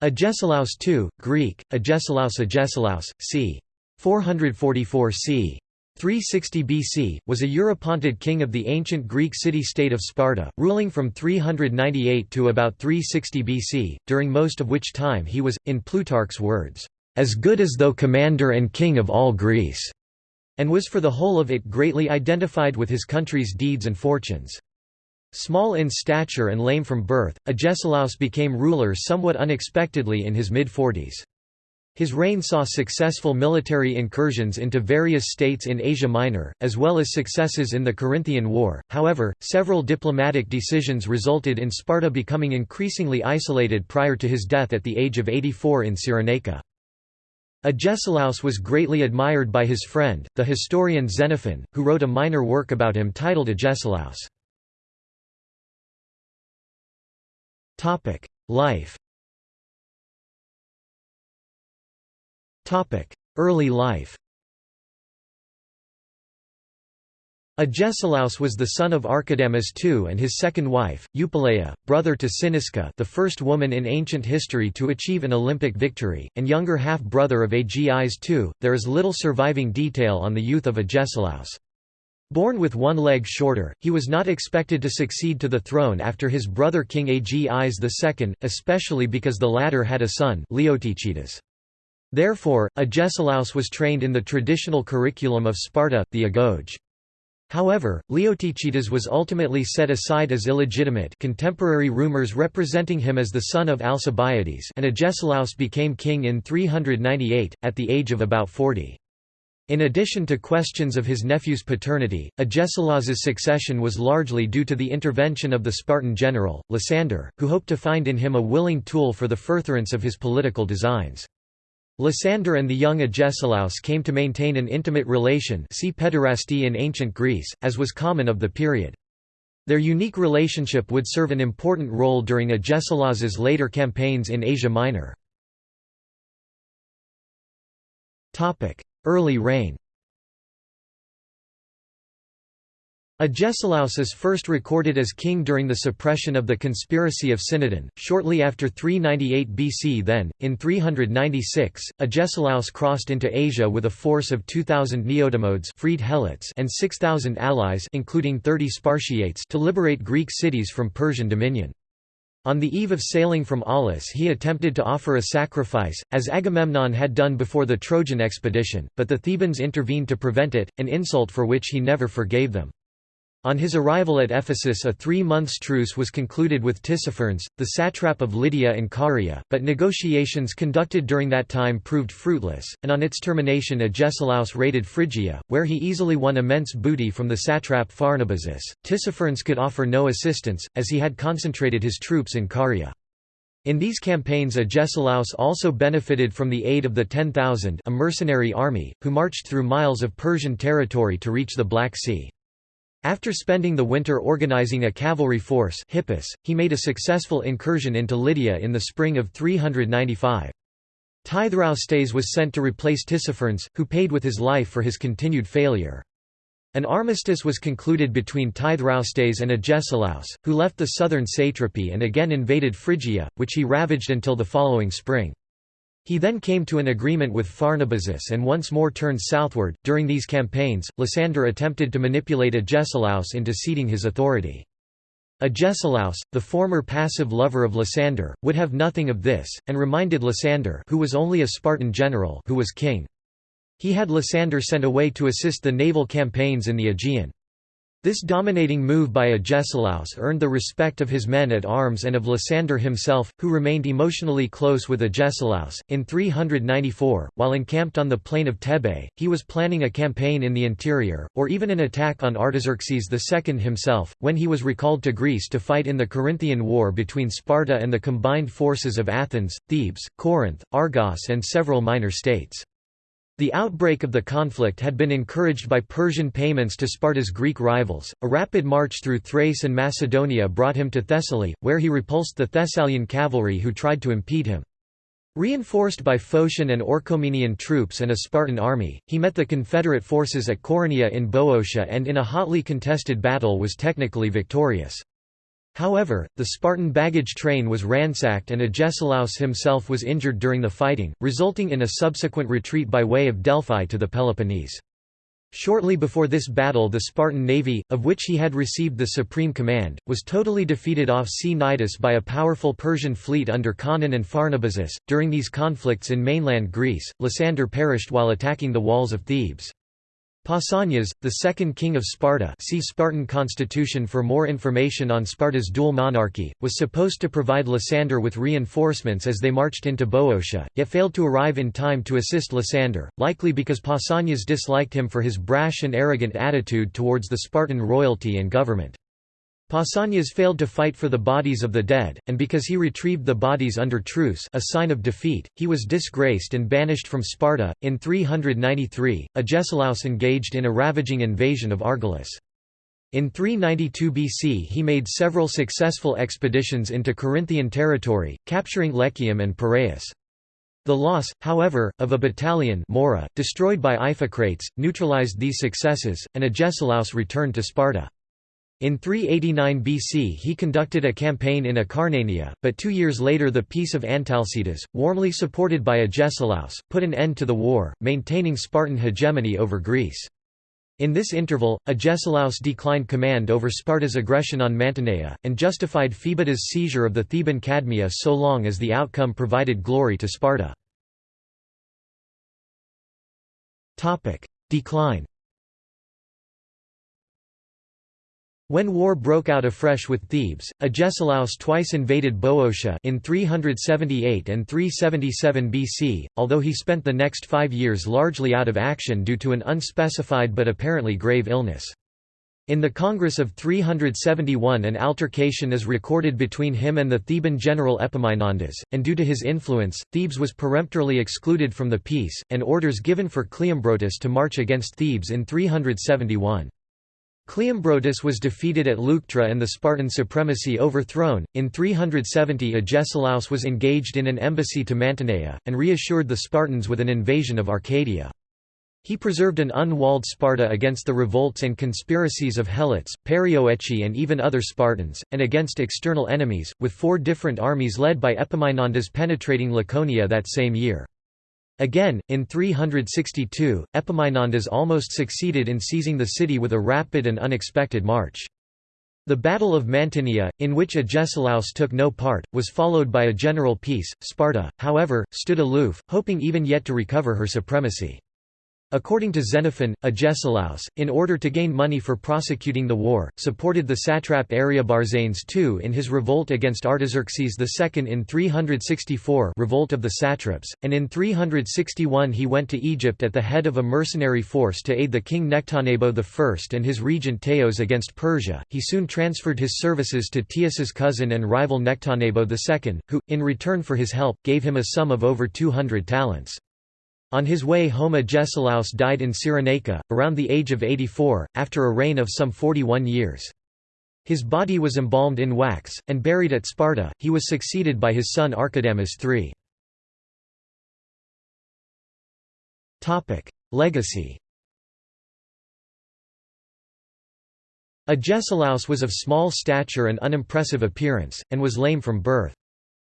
Agesilaus II, Greek, Agesilaus Agesilaus, c. 444 c. 360 BC, was a Eurypontid king of the ancient Greek city-state of Sparta, ruling from 398 to about 360 BC, during most of which time he was, in Plutarch's words, "...as good as though commander and king of all Greece", and was for the whole of it greatly identified with his country's deeds and fortunes. Small in stature and lame from birth, Agesilaus became ruler somewhat unexpectedly in his mid-forties. His reign saw successful military incursions into various states in Asia Minor, as well as successes in the Corinthian War. However, several diplomatic decisions resulted in Sparta becoming increasingly isolated prior to his death at the age of 84 in Cyrenaica. Agesilaus was greatly admired by his friend, the historian Xenophon, who wrote a minor work about him titled Agesilaus. Life Topic: Early life Agesilaus was the son of Archidamus II and his second wife, Eupoleia, brother to Cynisca the first woman in ancient history to achieve an Olympic victory, and younger half-brother of Agis II. There is little surviving detail on the youth of Agesilaus. Born with one leg shorter, he was not expected to succeed to the throne after his brother King Agis II, especially because the latter had a son Leotychides. Therefore, Agesilaus was trained in the traditional curriculum of Sparta, the agoge. However, Leotychides was ultimately set aside as illegitimate contemporary rumors representing him as the son of Alcibiades and Agesilaus became king in 398, at the age of about 40. In addition to questions of his nephew's paternity, Agesilaus's succession was largely due to the intervention of the Spartan general, Lysander, who hoped to find in him a willing tool for the furtherance of his political designs. Lysander and the young Agesilaus came to maintain an intimate relation see pederasty in ancient Greece, as was common of the period. Their unique relationship would serve an important role during Agesilaus's later campaigns in Asia Minor. Early reign Agesilaus is first recorded as king during the suppression of the conspiracy of Cinadon, shortly after 398 BC then, in 396, Agesilaus crossed into Asia with a force of 2,000 Neodamodes freed Helots and 6,000 allies including 30 Spartiates to liberate Greek cities from Persian dominion. On the eve of sailing from Aulis he attempted to offer a sacrifice, as Agamemnon had done before the Trojan expedition, but the Thebans intervened to prevent it, an insult for which he never forgave them. On his arrival at Ephesus a three-months truce was concluded with Tissaphernes, the satrap of Lydia and Caria, but negotiations conducted during that time proved fruitless, and on its termination Agesilaus raided Phrygia, where he easily won immense booty from the satrap Pharnabazus. Tissaphernes could offer no assistance, as he had concentrated his troops in Caria. In these campaigns Agesilaus also benefited from the aid of the 10,000 a mercenary army, who marched through miles of Persian territory to reach the Black Sea. After spending the winter organizing a cavalry force Hippus, he made a successful incursion into Lydia in the spring of 395. Tithraustes was sent to replace Tissaphernes, who paid with his life for his continued failure. An armistice was concluded between Tithraustes and Agesilaus, who left the southern satrapy and again invaded Phrygia, which he ravaged until the following spring. He then came to an agreement with Pharnabazus and once more turned southward. During these campaigns, Lysander attempted to manipulate Agesilaus into ceding his authority. Agesilaus, the former passive lover of Lysander, would have nothing of this, and reminded Lysander who was only a Spartan general who was king. He had Lysander sent away to assist the naval campaigns in the Aegean. This dominating move by Agesilaus earned the respect of his men at arms and of Lysander himself, who remained emotionally close with Agesilaus. In 394, while encamped on the plain of Thebe, he was planning a campaign in the interior, or even an attack on Artaxerxes II himself, when he was recalled to Greece to fight in the Corinthian War between Sparta and the combined forces of Athens, Thebes, Corinth, Argos, and several minor states. The outbreak of the conflict had been encouraged by Persian payments to Sparta's Greek rivals. A rapid march through Thrace and Macedonia brought him to Thessaly, where he repulsed the Thessalian cavalry who tried to impede him. Reinforced by Phocian and Orchomenian troops and a Spartan army, he met the Confederate forces at Coronea in Boeotia and in a hotly contested battle was technically victorious. However, the Spartan baggage train was ransacked and Agesilaus himself was injured during the fighting, resulting in a subsequent retreat by way of Delphi to the Peloponnese. Shortly before this battle the Spartan navy, of which he had received the supreme command, was totally defeated off Cnidus by a powerful Persian fleet under Conon and Pharnabazus. During these conflicts in mainland Greece, Lysander perished while attacking the walls of Thebes. Pausanias, the second king of Sparta see Spartan constitution for more information on Sparta's dual monarchy, was supposed to provide Lysander with reinforcements as they marched into Boeotia, yet failed to arrive in time to assist Lysander, likely because Pausanias disliked him for his brash and arrogant attitude towards the Spartan royalty and government. Pausanias failed to fight for the bodies of the dead, and because he retrieved the bodies under truce a sign of defeat, he was disgraced and banished from Sparta. In 393, Agesilaus engaged in a ravaging invasion of Argolis. In 392 BC he made several successful expeditions into Corinthian territory, capturing Lechaeum and Piraeus. The loss, however, of a battalion Mora, destroyed by Iphicrates, neutralized these successes, and Agesilaus returned to Sparta. In 389 BC he conducted a campaign in Acarnania, but two years later the Peace of Antalcidas, warmly supported by Agesilaus, put an end to the war, maintaining Spartan hegemony over Greece. In this interval, Agesilaus declined command over Sparta's aggression on Mantinea, and justified Phoebidas' seizure of the Theban Cadmea so long as the outcome provided glory to Sparta. Decline When war broke out afresh with Thebes, Agesilaus twice invaded Boeotia in 378 and 377 BC, although he spent the next five years largely out of action due to an unspecified but apparently grave illness. In the Congress of 371 an altercation is recorded between him and the Theban general Epaminondas, and due to his influence, Thebes was peremptorily excluded from the peace, and orders given for Cleombrotus to march against Thebes in 371. Cleombrotus was defeated at Leuctra and the Spartan supremacy overthrown. In 370, Agesilaus was engaged in an embassy to Mantinea, and reassured the Spartans with an invasion of Arcadia. He preserved an unwalled Sparta against the revolts and conspiracies of Helots, Perioeci, and even other Spartans, and against external enemies, with four different armies led by Epaminondas penetrating Laconia that same year. Again, in 362, Epaminondas almost succeeded in seizing the city with a rapid and unexpected march. The Battle of Mantinea, in which Agesilaus took no part, was followed by a general peace. Sparta, however, stood aloof, hoping even yet to recover her supremacy. According to Xenophon, Agesilaus, in order to gain money for prosecuting the war, supported the satrap Ariobarzanes II in his revolt against Artaxerxes II in 364 revolt of the satraps, and in 361 he went to Egypt at the head of a mercenary force to aid the king Nectanebo I and his regent Teos against Persia. He soon transferred his services to Teos's cousin and rival Nectanebo II, who, in return for his help, gave him a sum of over 200 talents. On his way home Agesilaus died in Cyrenaica, around the age of 84, after a reign of some 41 years. His body was embalmed in wax, and buried at Sparta. He was succeeded by his son Archidamus III. Legacy Agesilaus was of small stature and unimpressive appearance, and was lame from birth.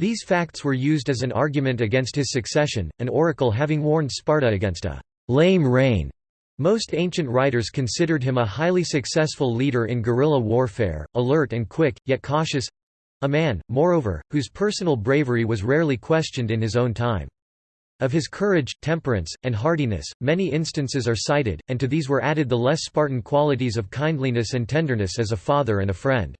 These facts were used as an argument against his succession, an oracle having warned Sparta against a «lame reign». Most ancient writers considered him a highly successful leader in guerrilla warfare, alert and quick, yet cautious—a man, moreover, whose personal bravery was rarely questioned in his own time. Of his courage, temperance, and hardiness, many instances are cited, and to these were added the less Spartan qualities of kindliness and tenderness as a father and a friend.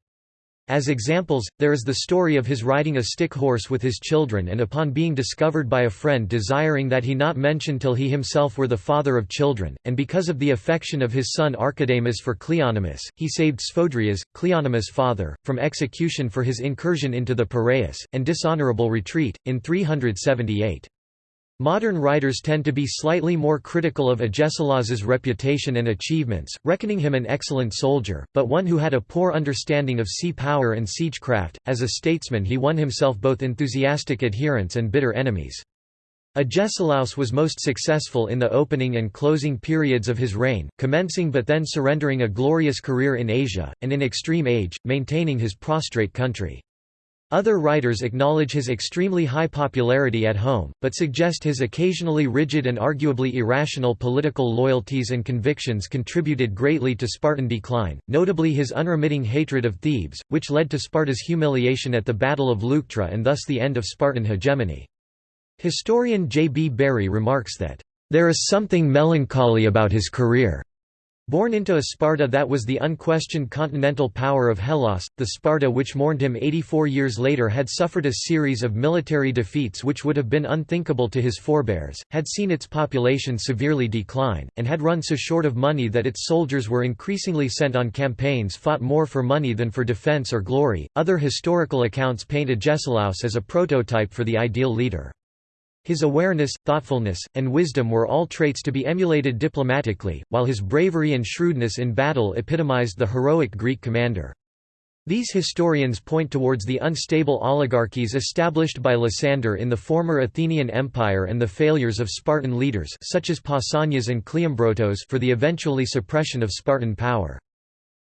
As examples, there is the story of his riding a stick horse with his children and upon being discovered by a friend desiring that he not mention till he himself were the father of children, and because of the affection of his son Archidamus for Cleonymus, he saved Sphodrias, Cleonymus' father, from execution for his incursion into the Piraeus, and dishonorable retreat, in 378. Modern writers tend to be slightly more critical of Agesilaus's reputation and achievements, reckoning him an excellent soldier, but one who had a poor understanding of sea power and siegecraft. As a statesman, he won himself both enthusiastic adherents and bitter enemies. Agesilaus was most successful in the opening and closing periods of his reign, commencing but then surrendering a glorious career in Asia, and in extreme age, maintaining his prostrate country. Other writers acknowledge his extremely high popularity at home, but suggest his occasionally rigid and arguably irrational political loyalties and convictions contributed greatly to Spartan decline, notably his unremitting hatred of Thebes, which led to Sparta's humiliation at the Battle of Leuctra and thus the end of Spartan hegemony. Historian J. B. Bury remarks that, "...there is something melancholy about his career." Born into a Sparta that was the unquestioned continental power of Hellas, the Sparta which mourned him 84 years later had suffered a series of military defeats which would have been unthinkable to his forebears, had seen its population severely decline, and had run so short of money that its soldiers were increasingly sent on campaigns fought more for money than for defense or glory. Other historical accounts paint Agesilaus as a prototype for the ideal leader. His awareness, thoughtfulness, and wisdom were all traits to be emulated diplomatically, while his bravery and shrewdness in battle epitomized the heroic Greek commander. These historians point towards the unstable oligarchies established by Lysander in the former Athenian Empire and the failures of Spartan leaders such as Pausanias and Cleombrotus for the eventually suppression of Spartan power.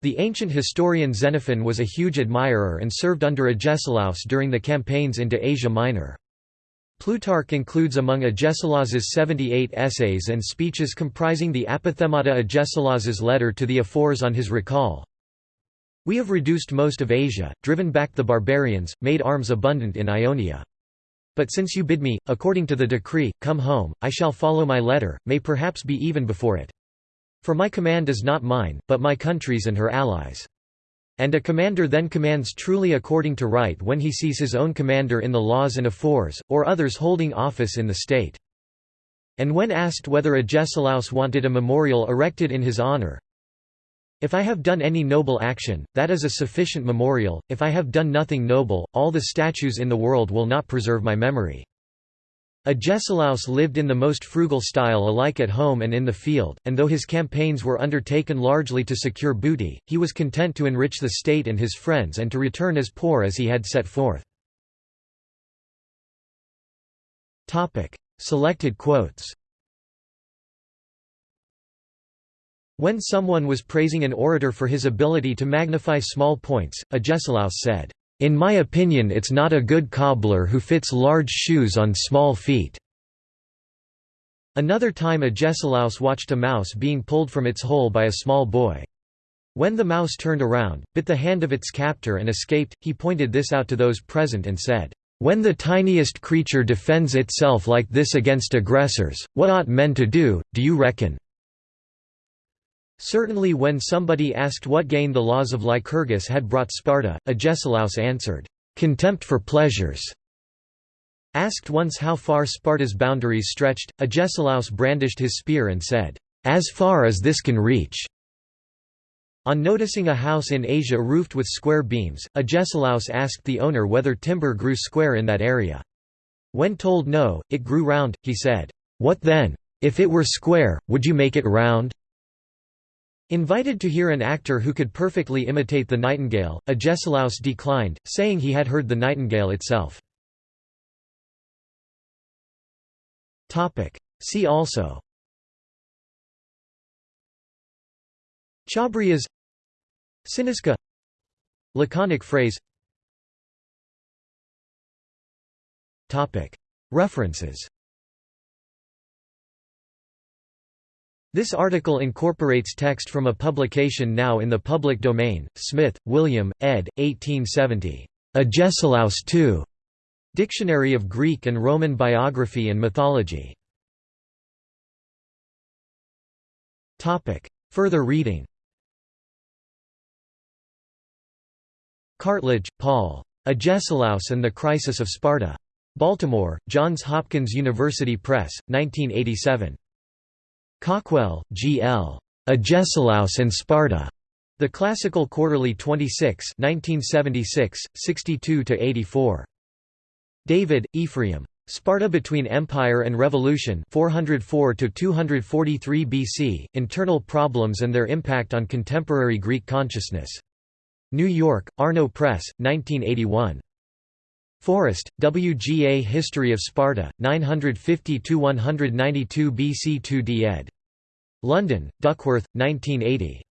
The ancient historian Xenophon was a huge admirer and served under Agesilaus during the campaigns into Asia Minor. Plutarch includes among Agesilaus's 78 essays and speeches comprising the Apophthegmata Agesilaus's letter to the Ephors on his recall. We have reduced most of Asia, driven back the barbarians, made arms abundant in Ionia. But since you bid me, according to the decree, come home, I shall follow my letter, may perhaps be even before it. For my command is not mine, but my country's and her allies'. And a commander then commands truly according to right when he sees his own commander in the laws and ephors, or others holding office in the state. And when asked whether Agesilaus wanted a memorial erected in his honor, if I have done any noble action, that is a sufficient memorial, if I have done nothing noble, all the statues in the world will not preserve my memory. Agesilaus lived in the most frugal style alike at home and in the field, and though his campaigns were undertaken largely to secure booty, he was content to enrich the state and his friends and to return as poor as he had set forth. Selected quotes When someone was praising an orator for his ability to magnify small points, Agesilaus said, in my opinion it's not a good cobbler who fits large shoes on small feet." Another time Agesilaus watched a mouse being pulled from its hole by a small boy. When the mouse turned around, bit the hand of its captor and escaped, he pointed this out to those present and said, "'When the tiniest creature defends itself like this against aggressors, what ought men to do, do you reckon?' Certainly when somebody asked what gain the laws of Lycurgus had brought Sparta, Agesilaus answered, "'Contempt for pleasures'". Asked once how far Sparta's boundaries stretched, Agesilaus brandished his spear and said, "'As far as this can reach'". On noticing a house in Asia roofed with square beams, Agesilaus asked the owner whether timber grew square in that area. When told no, it grew round, he said, "'What then? If it were square, would you make it round?' Invited to hear an actor who could perfectly imitate the nightingale, Agesilaus declined, saying he had heard the nightingale itself. See also. Chabrias. Cynisca Laconic phrase. References This article incorporates text from a publication now in the public domain, Smith, William, ed. 1870. Agesilaus II. Dictionary of Greek and Roman Biography and Mythology. Further reading Cartledge, Paul. Agesilaus and the Crisis of Sparta. Baltimore, Johns Hopkins University Press, 1987. Cawkwell, G. L. Agesilaus and Sparta. The Classical Quarterly 26 1976, 62–84. David, Ephraim. Sparta Between Empire and Revolution 404–243 BC, Internal Problems and Their Impact on Contemporary Greek Consciousness. New York, Arno Press, 1981. Forrest, WGA History of Sparta, 950–192 BC 2d ed. London, Duckworth, 1980.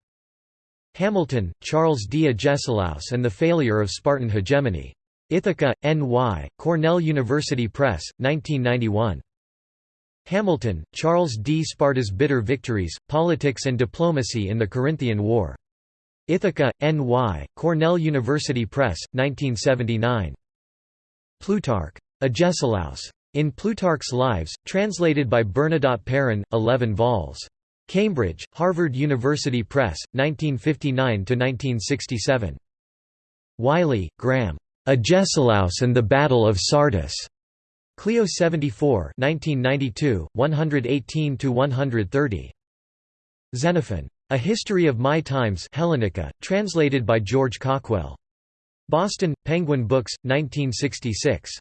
Hamilton, Charles D. Agesilaus and the Failure of Spartan Hegemony. Ithaca, N.Y., Cornell University Press, 1991. Hamilton, Charles D. Sparta's Bitter Victories, Politics and Diplomacy in the Corinthian War. Ithaca, N.Y., Cornell University Press, 1979. Plutarch. Agesilaus. In Plutarch's Lives, translated by Bernadotte Perrin, 11 vols. Cambridge, Harvard University Press, 1959–1967. Wylie, Graham. Agesilaus and the Battle of Sardis. Klio 74 1992, 118–130. Xenophon. A History of My Times Hellenica, translated by George Cawkwell. Boston, Penguin Books, 1966.